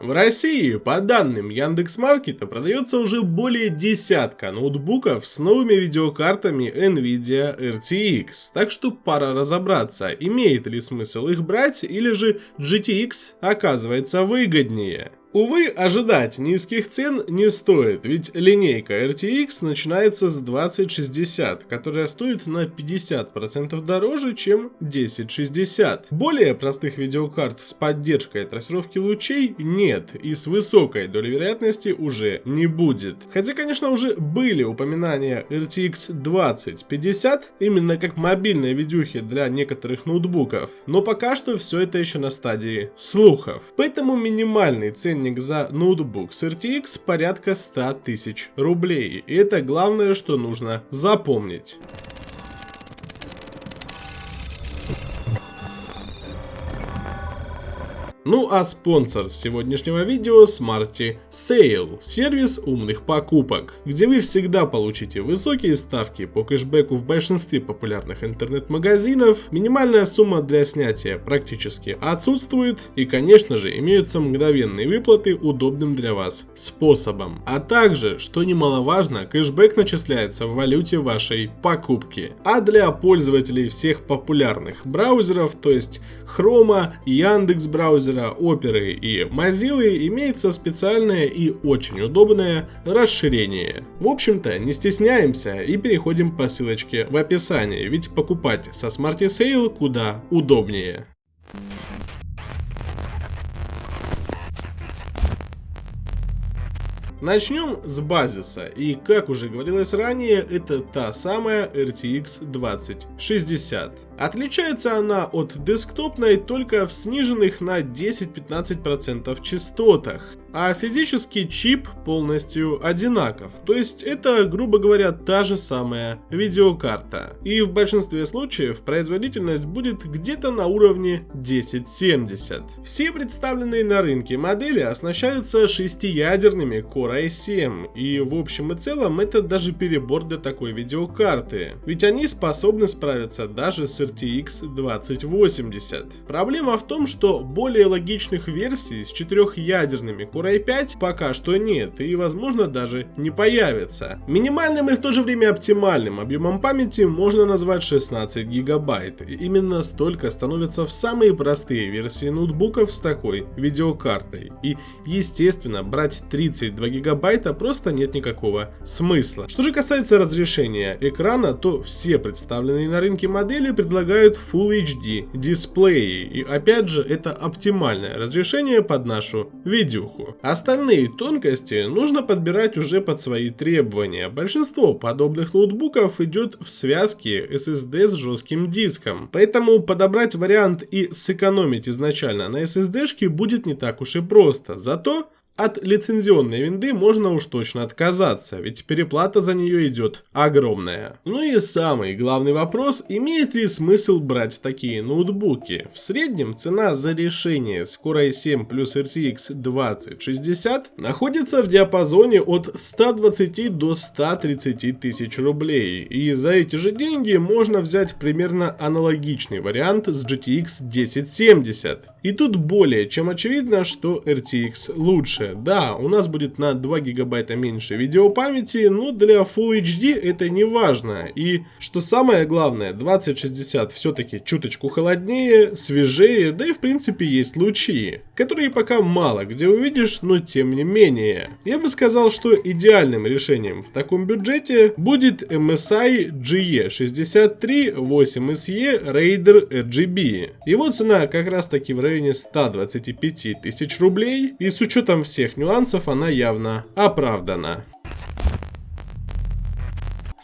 В России, по данным Яндекс.Маркета, продается уже более десятка ноутбуков с новыми видеокартами NVIDIA RTX, так что пора разобраться, имеет ли смысл их брать или же GTX оказывается выгоднее. Увы, ожидать низких цен не стоит, ведь линейка RTX начинается с 2060, которая стоит на 50% дороже, чем 1060. Более простых видеокарт с поддержкой трассировки лучей нет, и с высокой долей вероятности уже не будет. Хотя, конечно, уже были упоминания RTX 2050, именно как мобильные видюхи для некоторых ноутбуков, но пока что все это еще на стадии слухов. Поэтому минимальный ценник ценник за ноутбук с RTX порядка 100 тысяч рублей. И это главное, что нужно запомнить. Ну а спонсор сегодняшнего видео Smarty Sale, сервис умных покупок, где вы всегда получите высокие ставки по кэшбэку в большинстве популярных интернет-магазинов, минимальная сумма для снятия практически отсутствует и конечно же имеются мгновенные выплаты удобным для вас способом. А также, что немаловажно, кэшбэк начисляется в валюте вашей покупки. А для пользователей всех популярных браузеров, то есть Chrome, Яндекс браузер, браузера Opera и Mozilla имеется специальное и очень удобное расширение. В общем-то, не стесняемся и переходим по ссылочке в описании, ведь покупать со Smarty Sale куда удобнее. Начнем с базиса, и как уже говорилось ранее, это та самая RTX 2060. Отличается она от десктопной только в сниженных на 10-15% частотах, а физический чип полностью одинаков, то есть это, грубо говоря, та же самая видеокарта. И в большинстве случаев производительность будет где-то на уровне 1070. Все представленные на рынке модели оснащаются шестиядерными Core i7, и в общем и целом это даже перебор для такой видеокарты, ведь они способны справиться даже с RTX 2080. Проблема в том, что более логичных версий с четырехъядерными Core Core i5 пока что нет и возможно даже не появится. Минимальным и в то же время оптимальным объемом памяти можно назвать 16 гигабайт. Именно столько становится в самые простые версии ноутбуков с такой видеокартой. И естественно брать 32 гигабайта просто нет никакого смысла. Что же касается разрешения экрана, то все представленные на рынке модели предлагают Full HD дисплеи. И опять же это оптимальное разрешение под нашу видюху. Остальные тонкости нужно подбирать уже под свои требования. Большинство подобных ноутбуков идет в связке SSD с жестким диском. Поэтому подобрать вариант и сэкономить изначально на SSD будет не так уж и просто. Зато от лицензионной винды можно уж точно отказаться, ведь переплата за нее идет огромная. Ну и самый главный вопрос, имеет ли смысл брать такие ноутбуки? В среднем цена за решение с Core i7 плюс RTX 2060 находится в диапазоне от 120 до 130 тысяч рублей. И за эти же деньги можно взять примерно аналогичный вариант с GTX 1070. И тут более чем очевидно, что RTX лучше. Да, у нас будет на 2 гигабайта меньше видеопамяти, но для Full HD это не важно. И что самое главное, 2060 все-таки чуточку холоднее, свежее, да и в принципе есть лучи, которые пока мало где увидишь, но тем не менее. Я бы сказал, что идеальным решением в таком бюджете будет MSI GE63 8SE Raider RGB. Его цена как раз таки в районе 125 тысяч рублей, и с учетом всех нюансов она явно оправдана.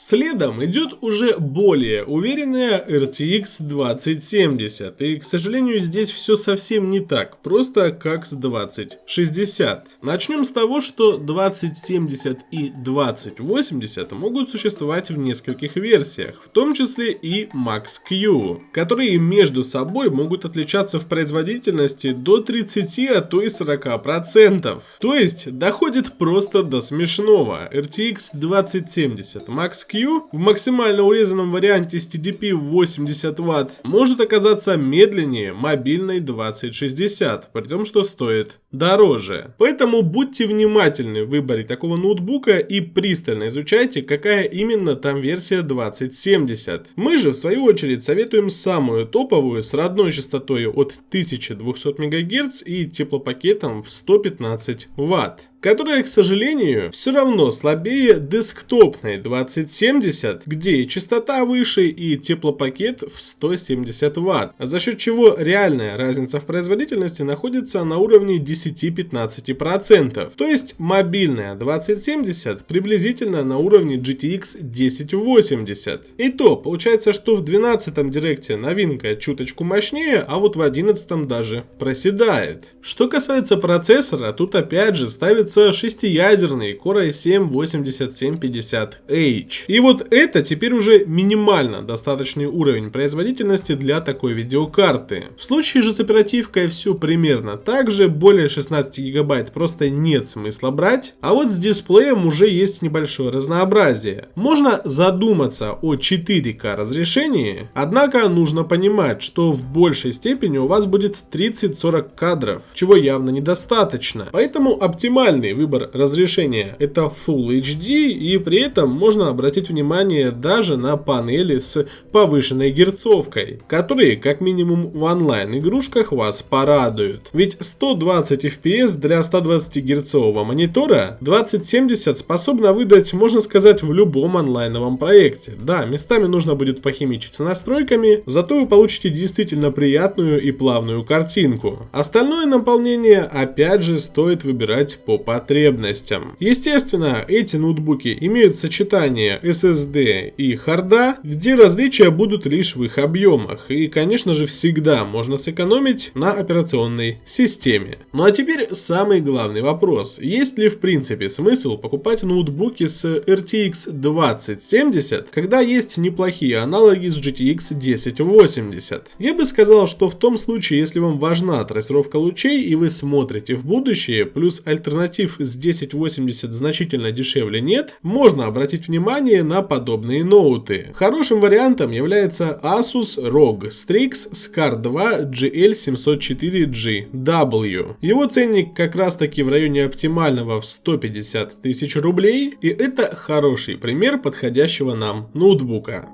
Следом идет уже более уверенная RTX 2070, и, к сожалению, здесь все совсем не так просто, как с 2060. Начнем с того, что 2070 и 2080 могут существовать в нескольких версиях, в том числе и Max-Q, которые между собой могут отличаться в производительности до 30, а то и 40%. То есть, доходит просто до смешного. RTX 2070 Max-Q В максимально урезанном варианте с TDP 80 Вт может оказаться медленнее мобильной 2060, при том, что стоит дороже. Поэтому будьте внимательны в выборе такого ноутбука и пристально изучайте, какая именно там версия 2070. Мы же, в свою очередь, советуем самую топовую с родной частотой от 1200 МГц и теплопакетом в 115 Вт которая, к сожалению, все равно слабее десктопной 2070, где частота выше, и теплопакет в 170 Вт, за счет чего реальная разница в производительности находится на уровне 10-15%. То есть мобильная 2070 приблизительно на уровне GTX 1080. И то, получается, что в 12 директе новинка чуточку мощнее, а вот в 11 даже проседает. Что касается процессора, тут опять же ставится с шестиядерный Core i7-8750H. И вот это теперь уже минимально достаточный уровень производительности для такой видеокарты. В случае же с оперативкой все примерно так же, более 16 гигабайт просто нет смысла брать, а вот с дисплеем уже есть небольшое разнообразие. Можно задуматься о 4К разрешении, однако нужно понимать, что в большей степени у вас будет 30-40 кадров, чего явно недостаточно. Поэтому оптимальный Главный выбор разрешения это Full HD и при этом можно обратить внимание даже на панели с повышенной герцовкой, которые как минимум в онлайн игрушках вас порадуют. Ведь 120 FPS для 120 герцового монитора 2070 способна выдать можно сказать в любом онлайновом проекте. Да, местами нужно будет похимичить с настройками, зато вы получите действительно приятную и плавную картинку. Остальное наполнение опять же стоит выбирать по потребностям. Естественно, эти ноутбуки имеют сочетание SSD и харда, где различия будут лишь в их объемах. И, конечно же, всегда можно сэкономить на операционной системе. Ну а теперь самый главный вопрос. Есть ли в принципе смысл покупать ноутбуки с RTX 2070, когда есть неплохие аналоги с GTX 1080? Я бы сказал, что в том случае, если вам важна трассировка лучей и вы смотрите в будущее, плюс альтернатив альтернатив с 1080 значительно дешевле нет, можно обратить внимание на подобные ноуты. Хорошим вариантом является Asus ROG Strix Scar 2 GL704GW. Его ценник как раз таки в районе оптимального в 150 тысяч рублей, и это хороший пример подходящего нам ноутбука.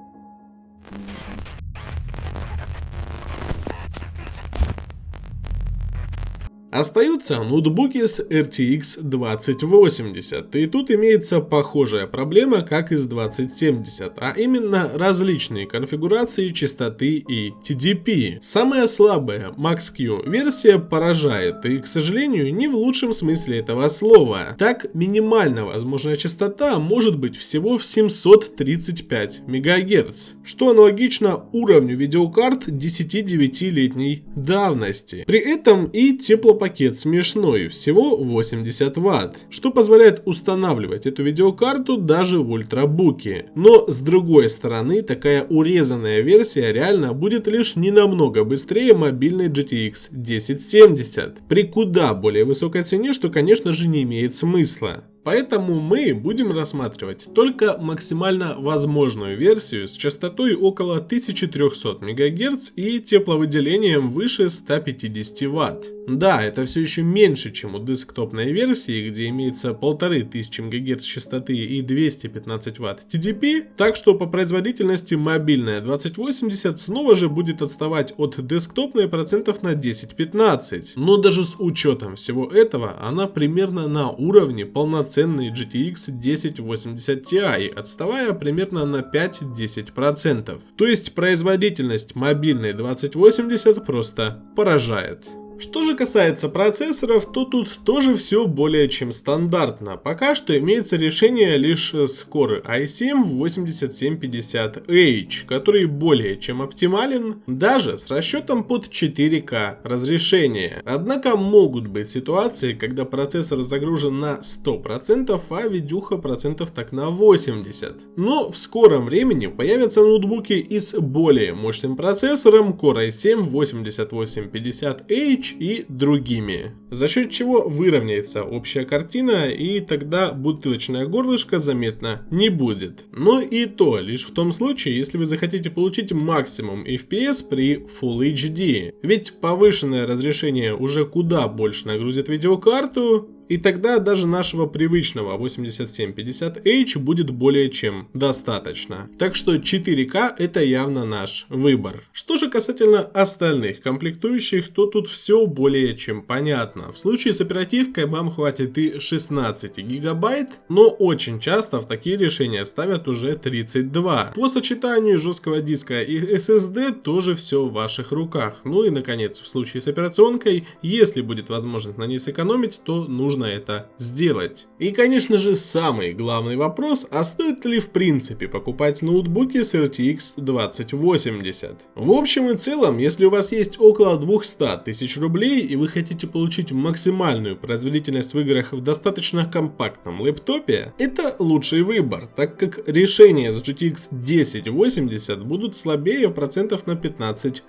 Остаются ноутбуки с RTX 2080, и тут имеется похожая проблема, как и с 2070, а именно различные конфигурации частоты и TDP. Самая слабая Max-Q версия поражает, и, к сожалению, не в лучшем смысле этого слова. Так, минимально возможная частота может быть всего в 735 МГц, что аналогично уровню видеокарт 10-9-летней давности. При этом и тепло пакет смешной, всего 80 Вт, что позволяет устанавливать эту видеокарту даже в ультрабуке. Но с другой стороны, такая урезанная версия реально будет лишь не намного быстрее мобильной GTX 1070, при куда более высокой цене, что конечно же не имеет смысла. Поэтому мы будем рассматривать только максимально возможную версию с частотой около 1300 МГц и тепловыделением выше 150 Вт. Да, это все еще меньше, чем у десктопной версии, где имеется 1500 МГц частоты и 215 Вт TDP, так что по производительности мобильная 2080 снова же будет отставать от десктопной процентов на 10-15. Но даже с учетом всего этого, она примерно на уровне полноценной полноценный GTX 1080 Ti, отставая примерно на 5-10%. То есть производительность мобильной 2080 просто поражает. Что же касается процессоров, то тут тоже все более чем стандартно. Пока что имеется решение лишь с Core i7-8750H, который более чем оптимален, даже с расчетом под 4К разрешение. Однако могут быть ситуации, когда процессор загружен на 100%, а видюха процентов так на 80%. Но в скором времени появятся ноутбуки и с более мощным процессором Core i7-8850H И другими. За счет чего выровняется общая картина и тогда бутылочное горлышко заметно не будет. Но и то лишь в том случае, если вы захотите получить максимум FPS при Full HD. Ведь повышенное разрешение уже куда больше нагрузит видеокарту, и тогда даже нашего привычного 8750H будет более чем достаточно. Так что 4К это явно наш выбор. Что же касательно остальных комплектующих, то тут все более чем понятно. В случае с оперативкой вам хватит и 16 гигабайт, но очень часто в такие решения ставят уже 32. По сочетанию жесткого диска и SSD тоже все в ваших руках. Ну и наконец, в случае с операционкой, если будет возможность на ней сэкономить, то нужно нужно это сделать. И конечно же самый главный вопрос, а стоит ли в принципе покупать ноутбуки с RTX 2080? В общем и целом, если у вас есть около 200 тысяч рублей и вы хотите получить максимальную производительность в играх в достаточно компактном лэптопе, это лучший выбор, так как решения с GTX 1080 будут слабее процентов на 15-20.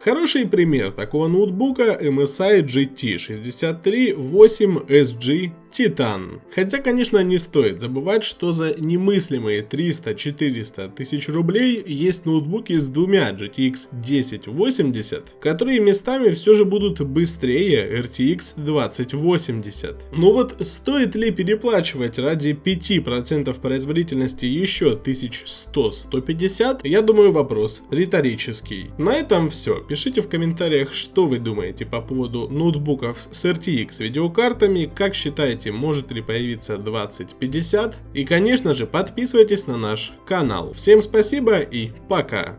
Хороший пример такого ноутбука MSI GT 63 8SG Титан. Хотя, конечно, не стоит забывать, что за немыслимые 300-400 тысяч рублей есть ноутбуки с двумя GTX 1080, которые местами все же будут быстрее RTX 2080. Но вот стоит ли переплачивать ради 5% производительности еще 1100-150, я думаю вопрос риторический. На этом все. Пишите в комментариях, что вы думаете по поводу ноутбуков с RTX видеокартами, как считаете может ли появиться 2050. И конечно же подписывайтесь на наш канал. Всем спасибо и пока.